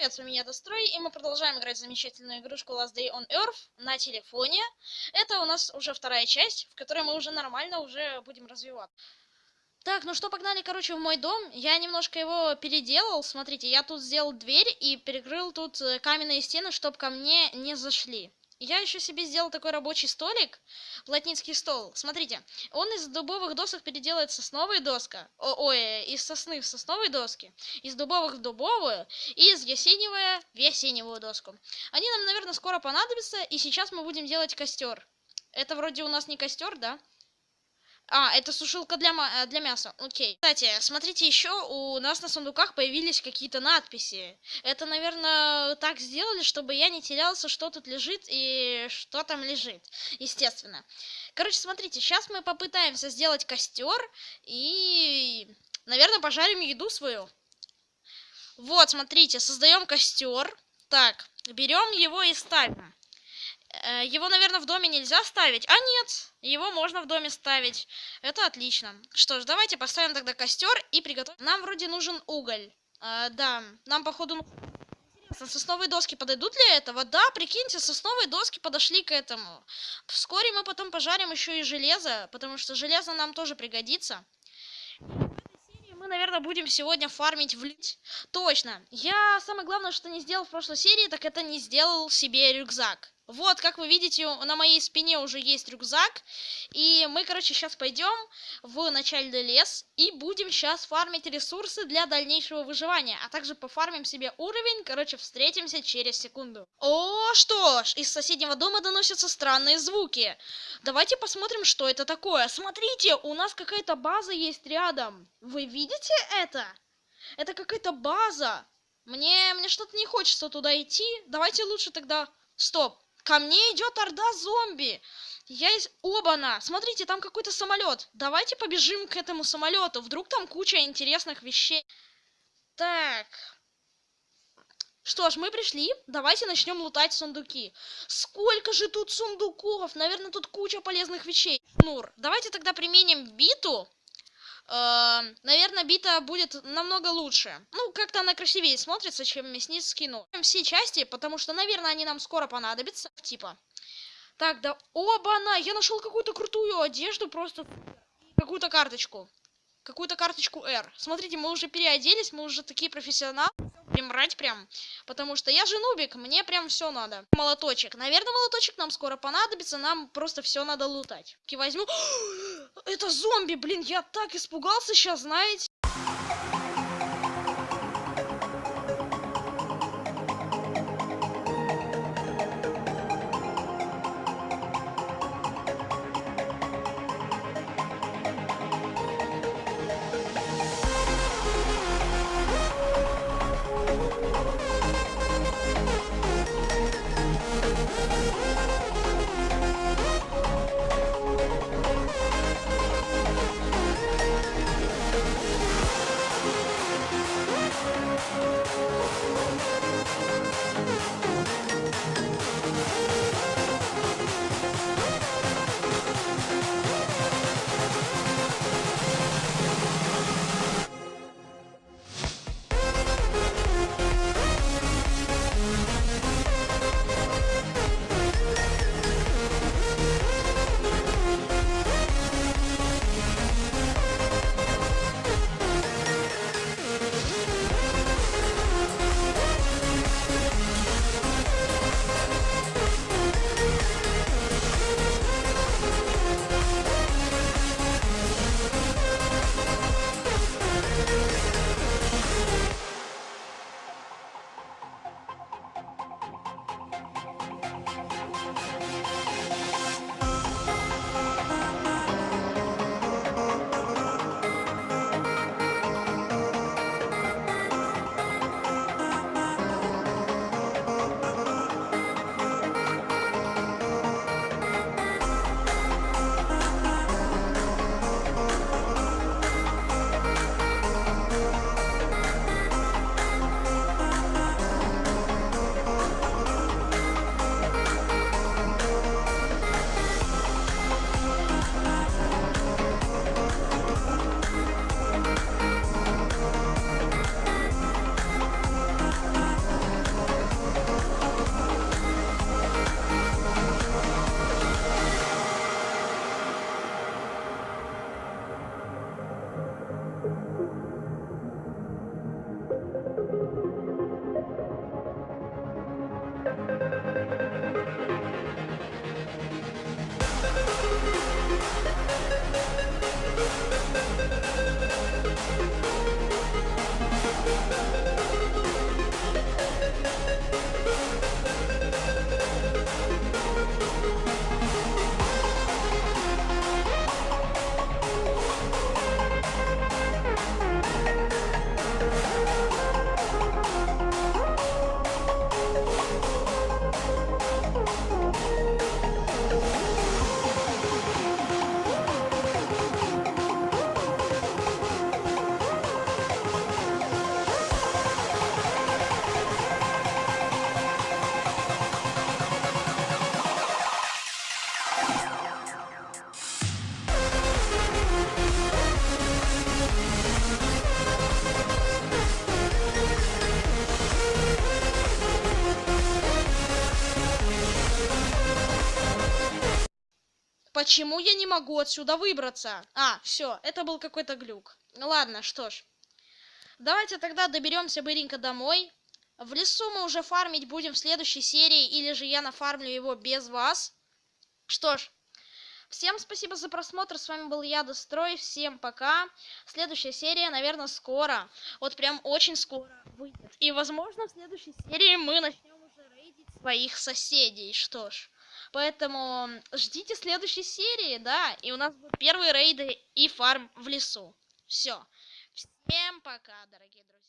Привет, с вами я Дострой, и мы продолжаем играть в замечательную игрушку Last Day on Earth на телефоне. Это у нас уже вторая часть, в которой мы уже нормально уже будем развивать. Так, ну что, погнали, короче, в мой дом. Я немножко его переделал. Смотрите, я тут сделал дверь и перекрыл тут э, каменные стены, чтобы ко мне не зашли. Я еще себе сделал такой рабочий столик, плотницкий стол. Смотрите, он из дубовых досок переделает сосновая доска, ой, из сосны в сосновой доски, из дубовых в дубовую и из ясеневая в ясеневую доску. Они нам, наверное, скоро понадобятся, и сейчас мы будем делать костер. Это вроде у нас не костер, да? А, это сушилка для, э, для мяса. Окей. Кстати, смотрите, еще у нас на сундуках появились какие-то надписи. Это, наверное, так сделали, чтобы я не терялся, что тут лежит и что там лежит. Естественно. Короче, смотрите, сейчас мы попытаемся сделать костер и, наверное, пожарим еду свою. Вот, смотрите, создаем костер. Так, берем его и ставим. Э, его, наверное, в доме нельзя ставить. А нет, его можно в доме ставить. Это отлично. Что ж, давайте поставим тогда костер и приготовим. Нам вроде нужен уголь. А, да, нам, походу, Интересно, сосновые доски подойдут для этого? Да, прикиньте, сосновые доски подошли к этому. Вскоре мы потом пожарим еще и железо, потому что железо нам тоже пригодится мы, наверное, будем сегодня фармить в лить. Точно. Я самое главное, что не сделал в прошлой серии, так это не сделал себе рюкзак. Вот, как вы видите, на моей спине уже есть рюкзак. И мы, короче, сейчас пойдем в начальный лес и будем сейчас фармить ресурсы для дальнейшего выживания. А также пофармим себе уровень. Короче, встретимся через секунду. О, что ж, из соседнего дома доносятся странные звуки. Давайте посмотрим, что это такое. Смотрите, у нас какая-то база есть рядом. Вы видите это? Это какая-то база. Мне, мне что-то не хочется туда идти. Давайте лучше тогда... Стоп, Ко мне идет орда зомби. Я из... Оба-на! Смотрите, там какой-то самолет. Давайте побежим к этому самолету. Вдруг там куча интересных вещей. Так. Что ж, мы пришли. Давайте начнем лутать сундуки. Сколько же тут сундуков? Наверное, тут куча полезных вещей. Нур, давайте тогда применим биту наверное, бита будет намного лучше. Ну, как-то она красивее смотрится, чем мясницкий нож. Все части, потому что, наверное, они нам скоро понадобятся. Типа. Так, да оба-на! Я нашел какую-то крутую одежду, просто какую-то карточку. Какую-то карточку R. Смотрите, мы уже переоделись, мы уже такие профессионалы будем брать прям. Потому что я же нубик, мне прям все надо. Молоточек. Наверное, молоточек нам скоро понадобится, нам просто все надо лутать. Возьму. Это зомби, блин, я так испугался сейчас, знаете. Thank you. Почему я не могу отсюда выбраться? А, все, это был какой-то глюк. Ладно, что ж. Давайте тогда доберемся быренько домой. В лесу мы уже фармить будем в следующей серии, или же я нафармлю его без вас. Что ж, всем спасибо за просмотр, с вами был я, Дострой, всем пока. Следующая серия, наверное, скоро, вот прям очень скоро выйдет. И, возможно, в следующей серии мы начнем уже рейдить своих соседей, что ж. Поэтому ждите следующей серии, да, и у нас будут первые рейды и фарм в лесу. Все. Всем пока, дорогие друзья.